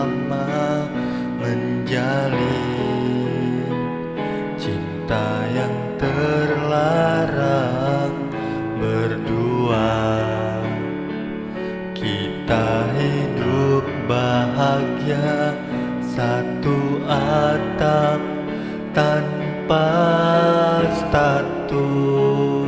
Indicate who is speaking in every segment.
Speaker 1: lama menjalin cinta yang terlarang berdua. Kita hidup bahagia satu atap tanpa status.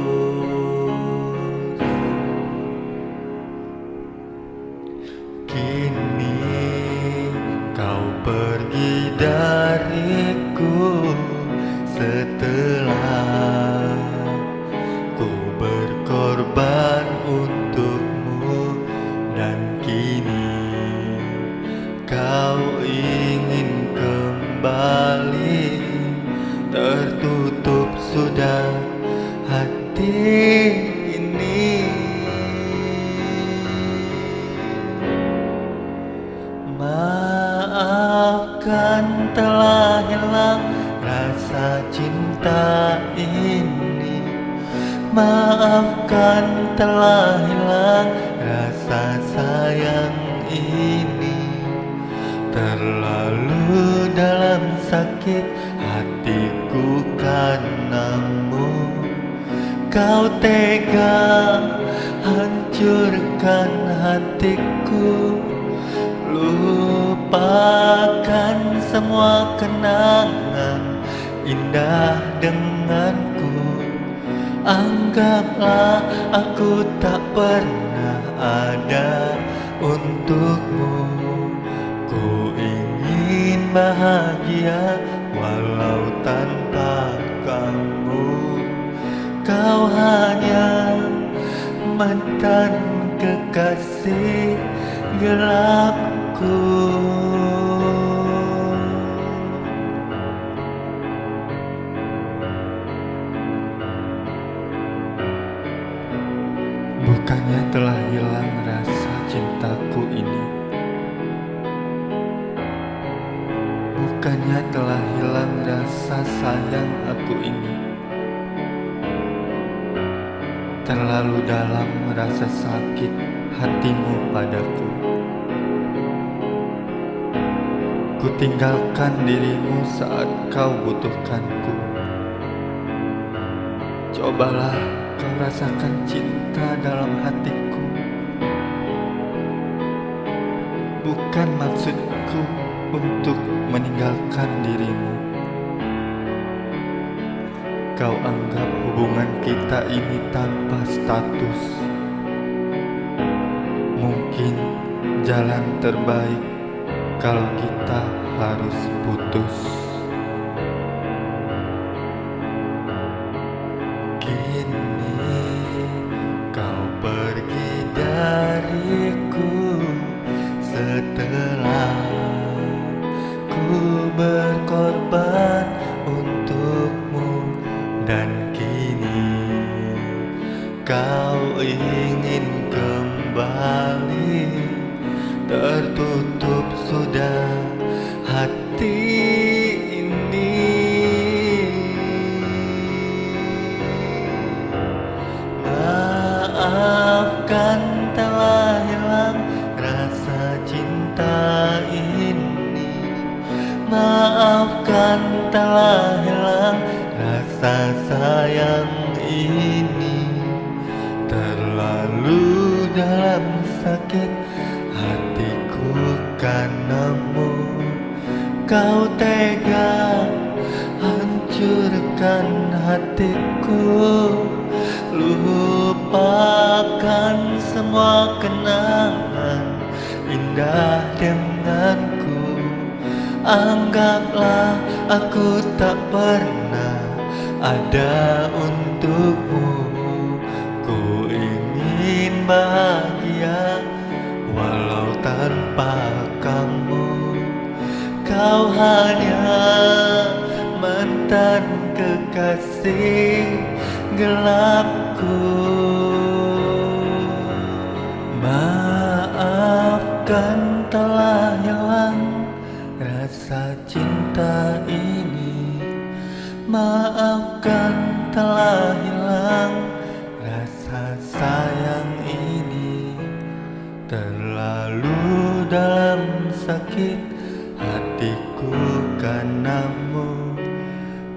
Speaker 1: Tertutup sudah hati Maafkan telah hilang rasa cinta ini. Maafkan telah hilang rasa sayang ini. Terlalu dalam sakit Kau tega hancurkan hatiku. Lupakan semua kenangan indah denganku. Anggaplah aku tak pernah ada untukmu. Ku ingin bahagia walau tanpa kamu Kau hanya mantan kekasih gelapku. Bukannya telah hilang rasa cintaku ini. Bukannya telah hilang rasa sayang aku ini Terlalu dalam rasa sakit hatimu padaku. Ku tinggalkan dirimu saat kau butuhkanku. Cobalah kau rasakan cinta dalam hatiku. Bukan maksudku untuk meninggalkan dirimu Kau anggap hubungan kita ini tanpa status. Mungkin jalan terbaik kalau kita harus putus kau ingin kembali. Tertutup sudah hati ini. Maafkan telah hilang rasa cinta ini. Maafkan telah hilang rasa sayang ini dalam sakit hatiku karenamu Kau tega hancurkan hatiku. Lupakan semua kenangan indah denganku. Anggaplah aku tak pernah ada untukmu bahagia walau tanpa kamu. Kau hanya mantan kekasih gelapku. Maafkan telah hilang rasa cinta ini. Maafkan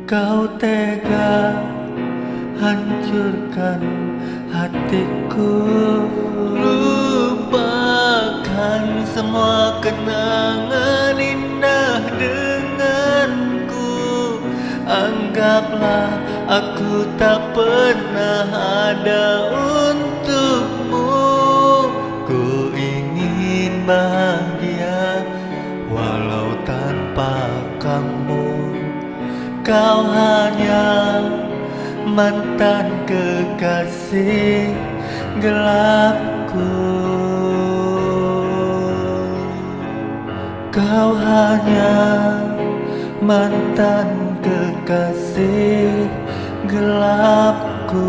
Speaker 1: Kau tega hancurkan hatiku. Lupakan semua kenangan indah denganku. Anggaplah Aku tak pernah ada untukmu. Ku ingin bahagia Kau hanya mantan kekasih gelapku. Kau hanya mantan kekasih gelapku